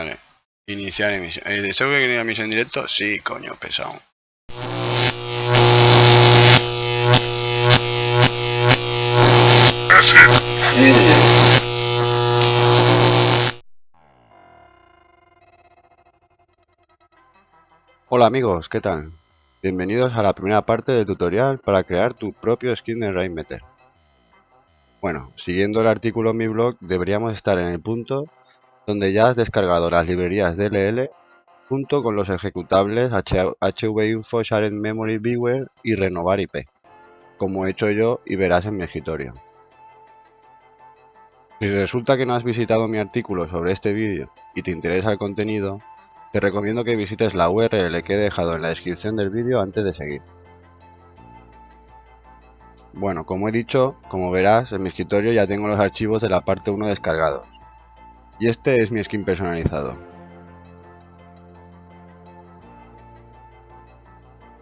Vale. Iniciar emisión. Eh, ¿Deseo que quería emisión en directo? Sí, coño, pesado. Hola amigos, ¿qué tal? Bienvenidos a la primera parte del tutorial para crear tu propio skin de Rainmeter. Bueno, siguiendo el artículo en mi blog, deberíamos estar en el punto donde ya has descargado las librerías DLL junto con los ejecutables HVinfo, Shared Memory Viewer y Renovar IP, como he hecho yo y verás en mi escritorio. Si resulta que no has visitado mi artículo sobre este vídeo y te interesa el contenido, te recomiendo que visites la URL que he dejado en la descripción del vídeo antes de seguir. Bueno, como he dicho, como verás, en mi escritorio ya tengo los archivos de la parte 1 descargados. Y este es mi skin personalizado.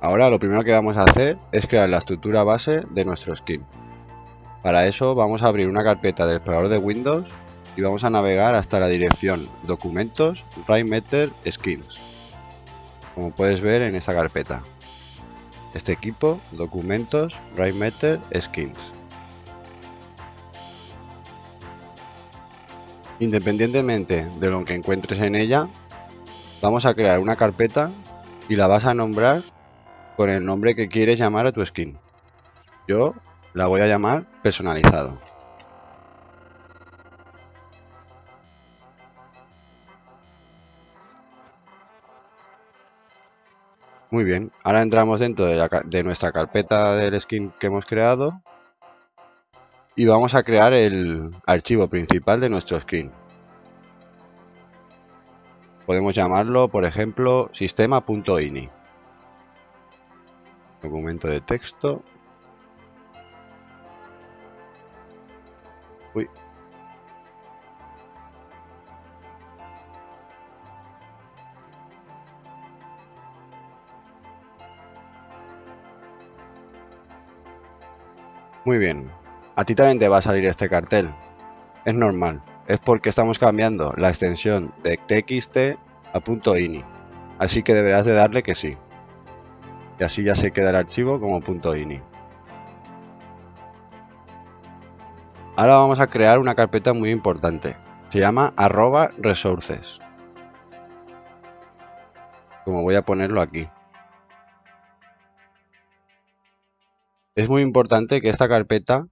Ahora lo primero que vamos a hacer es crear la estructura base de nuestro skin. Para eso vamos a abrir una carpeta del explorador de Windows y vamos a navegar hasta la dirección Documentos, Rainmeter, Skins. Como puedes ver en esta carpeta. Este equipo, Documentos, Rainmeter, Skins. Independientemente de lo que encuentres en ella, vamos a crear una carpeta y la vas a nombrar con el nombre que quieres llamar a tu skin. Yo la voy a llamar personalizado. Muy bien, ahora entramos dentro de, nuestra carpeta del skin que hemos creado y vamos a crear el archivo principal de nuestro skin. Podemos llamarlo, por ejemplo, sistema.ini. Documento de texto. Uy. Muy bien, a ti también te va a salir este cartel. Es normal, es porque estamos cambiando la extensión de txt a .ini, así que deberás de darle que sí. Y así ya se queda el archivo como .ini. Ahora vamos a crear una carpeta muy importante. Se llama arroba resources. Como voy a ponerlo aquí. Es muy importante que esta carpeta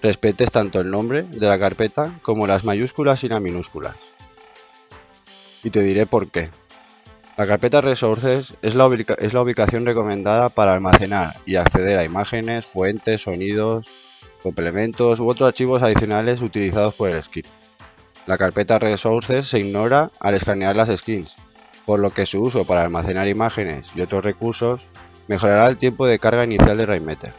respetes tanto el nombre de la carpeta como las mayúsculas y las minúsculas. Y te diré por qué. La carpeta Resources es la, ubicación recomendada para almacenar y acceder a imágenes, fuentes, sonidos, complementos u otros archivos adicionales utilizados por el skin. La carpeta Resources se ignora al escanear las skins, por lo que su uso para almacenar imágenes y otros recursos mejorará el tiempo de carga inicial de Rainmeter.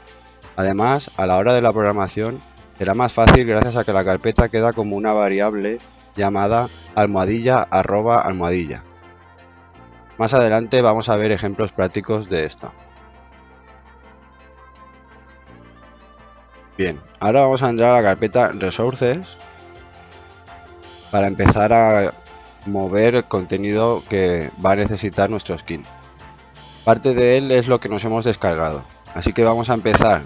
Además, a la hora de la programación, será más fácil gracias a que la carpeta queda como una variable llamada almohadilla arroba almohadilla. Más adelante vamos a ver ejemplos prácticos de esto. Bien, ahora vamos a entrar a la carpeta Resources para empezar a mover el contenido que va a necesitar nuestro skin. Parte de él es lo que nos hemos descargado, así que vamos a empezar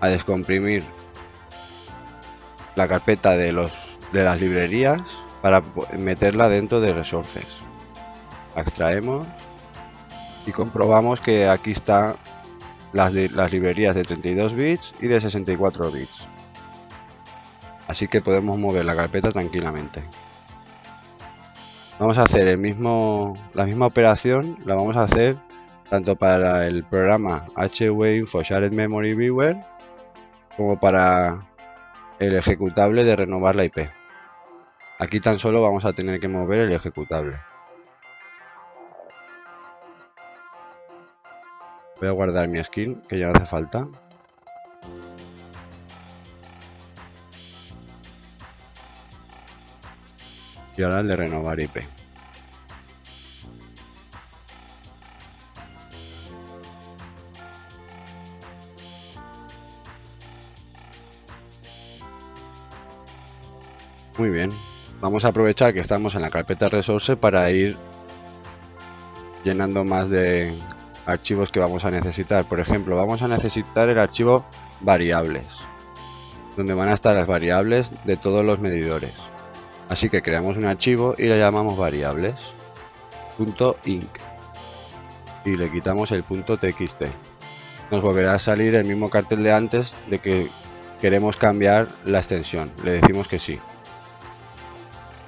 a descomprimir la carpeta de, los, de las librerías para meterla dentro de resources. La extraemos y comprobamos que aquí están las, las librerías de 32 bits y de 64 bits. Así que podemos mover la carpeta tranquilamente. Vamos a hacer el mismo, la misma operación, la vamos a hacer tanto para el programa HWinfo Shared Memory Viewer como para el ejecutable de renovar la IP. Aquí tan solo vamos a tener que mover el ejecutable. Voy a guardar mi skin, que ya no hace falta. Y ahora el de renovar IP. Muy bien. vamos a aprovechar que estamos en la carpeta resource para ir llenando más de archivos que vamos a necesitar. Por ejemplo, vamos a necesitar el archivo variables, donde van a estar las variables de todos los medidores. Así que creamos un archivo y le llamamos variables .inc y le quitamos el .txt. Nos volverá a salir el mismo cartel de antes de que queremos cambiar la extensión. Le decimos que sí.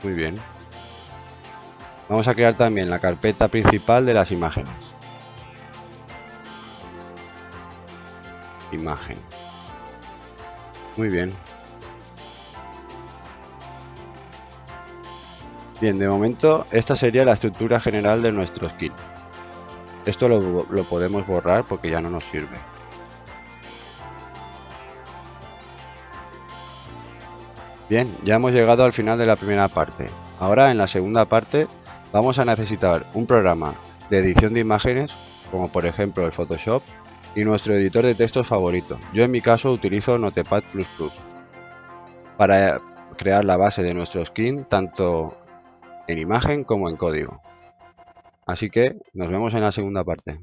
Muy bien. Vamos a crear también la carpeta principal de las imágenes. Imagen. Muy bien. Bien, de momento esta sería la estructura general de nuestro skin. Esto lo, lo podemos borrar porque ya no nos sirve. Bien, ya hemos llegado al final de la primera parte. Ahora en la segunda parte vamos a necesitar un programa de edición de imágenes, como por ejemplo el Photoshop, y nuestro editor de textos favorito. Yo en mi caso utilizo Notepad++. Para crear la base de nuestro skin, tanto en imagen como en código. Así que nos vemos en la segunda parte.